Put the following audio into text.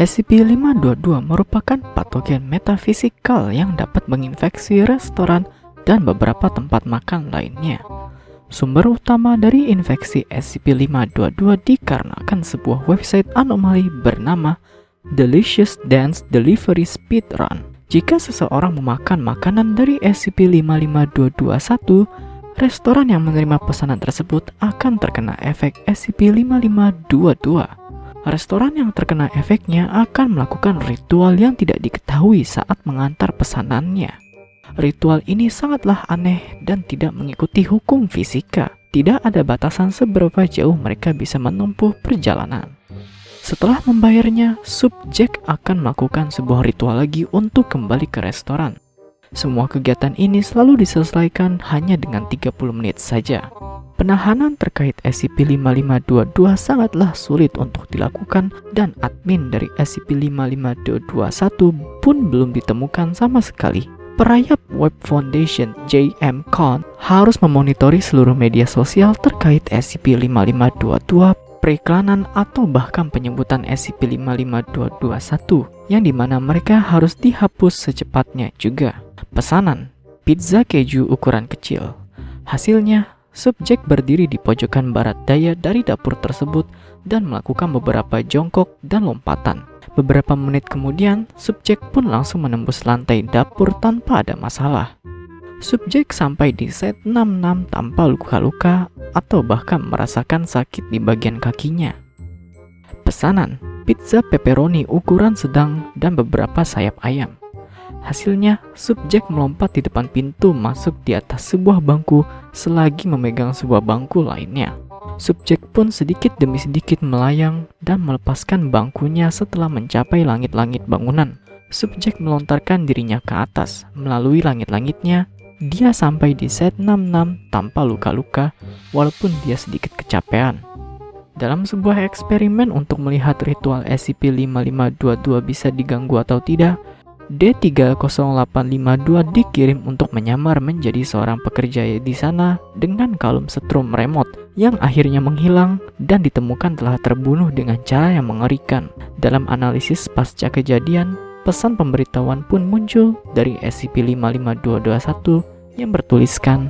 SCP-522 merupakan patogen metafisikal yang dapat menginfeksi restoran dan beberapa tempat makan lainnya. Sumber utama dari infeksi SCP-522 dikarenakan sebuah website anomali bernama Delicious Dance Delivery Speedrun. Jika seseorang memakan makanan dari SCP-55221, restoran yang menerima pesanan tersebut akan terkena efek SCP-5522. Restoran yang terkena efeknya akan melakukan ritual yang tidak diketahui saat mengantar pesanannya. Ritual ini sangatlah aneh dan tidak mengikuti hukum fisika. Tidak ada batasan seberapa jauh mereka bisa menempuh perjalanan. Setelah membayarnya, subjek akan melakukan sebuah ritual lagi untuk kembali ke restoran. Semua kegiatan ini selalu diselesaikan hanya dengan 30 menit saja. Penahanan terkait SCP-5522 sangatlah sulit untuk dilakukan dan admin dari SCP-55221 pun belum ditemukan sama sekali. Perayap Web Foundation JM Con harus memonitori seluruh media sosial terkait SCP-5522 periklanan atau bahkan penyebutan SCP-55221 yang di mana mereka harus dihapus secepatnya juga. Pesanan, pizza keju ukuran kecil. Hasilnya, subjek berdiri di pojokan barat daya dari dapur tersebut dan melakukan beberapa jongkok dan lompatan. Beberapa menit kemudian, subjek pun langsung menembus lantai dapur tanpa ada masalah. Subjek sampai di set 66 tanpa luka-luka atau bahkan merasakan sakit di bagian kakinya. Pesanan, pizza pepperoni ukuran sedang dan beberapa sayap ayam. Hasilnya, subjek melompat di depan pintu masuk di atas sebuah bangku selagi memegang sebuah bangku lainnya. Subjek pun sedikit demi sedikit melayang dan melepaskan bangkunya setelah mencapai langit-langit bangunan. Subjek melontarkan dirinya ke atas melalui langit-langitnya dia sampai di set 66 tanpa luka-luka walaupun dia sedikit kecapean. Dalam sebuah eksperimen untuk melihat ritual SCP-5522 bisa diganggu atau tidak, D30852 dikirim untuk menyamar menjadi seorang pekerja di sana dengan kalung setrum remote yang akhirnya menghilang dan ditemukan telah terbunuh dengan cara yang mengerikan. Dalam analisis pasca kejadian, pesan pemberitahuan pun muncul dari SCP-55221 yang bertuliskan